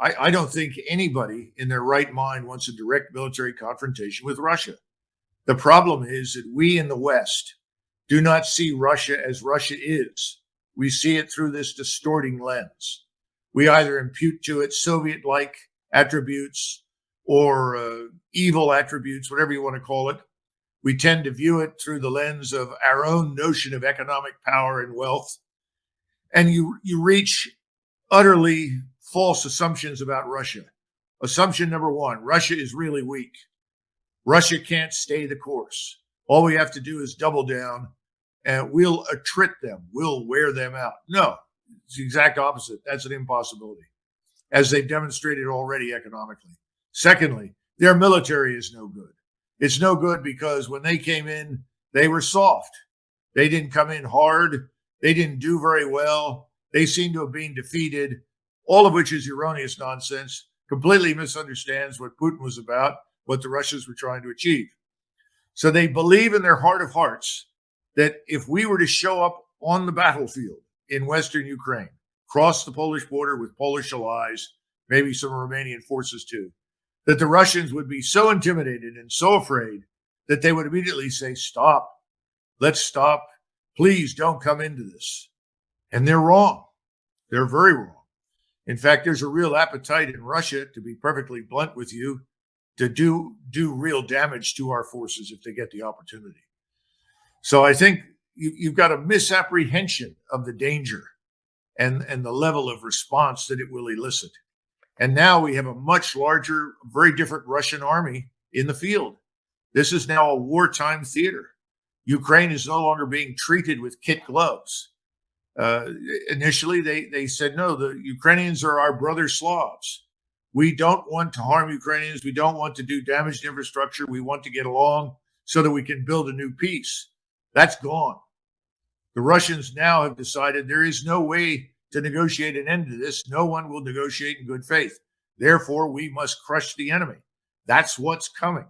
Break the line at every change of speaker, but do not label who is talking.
I, I don't think anybody in their right mind wants a direct military confrontation with Russia. The problem is that we in the West do not see Russia as Russia is. We see it through this distorting lens. We either impute to it Soviet like attributes or uh, evil attributes, whatever you want to call it. We tend to view it through the lens of our own notion of economic power and wealth. And you, you reach utterly false assumptions about Russia. Assumption number one Russia is really weak. Russia can't stay the course. All we have to do is double down and we'll attrit them. We'll wear them out. No, it's the exact opposite. That's an impossibility, as they've demonstrated already economically. Secondly, their military is no good. It's no good because when they came in, they were soft. They didn't come in hard. They didn't do very well. They seem to have been defeated, all of which is erroneous nonsense, completely misunderstands what Putin was about, what the Russians were trying to achieve. So they believe in their heart of hearts that if we were to show up on the battlefield in Western Ukraine, cross the Polish border with Polish allies, maybe some Romanian forces too, that the Russians would be so intimidated and so afraid that they would immediately say, Stop, let's stop. Please don't come into this. And they're wrong. They're very wrong. In fact, there's a real appetite in Russia, to be perfectly blunt with you, to do do real damage to our forces if they get the opportunity. So I think you, you've got a misapprehension of the danger and and the level of response that it will elicit. And now we have a much larger, very different Russian army in the field. This is now a wartime theater. Ukraine is no longer being treated with kit gloves. Uh, initially, they, they said, no, the Ukrainians are our brother Slavs. We don't want to harm Ukrainians. We don't want to do damage to infrastructure. We want to get along so that we can build a new peace. That's gone. The Russians now have decided there is no way to negotiate an end to this. No one will negotiate in good faith. Therefore, we must crush the enemy. That's what's coming.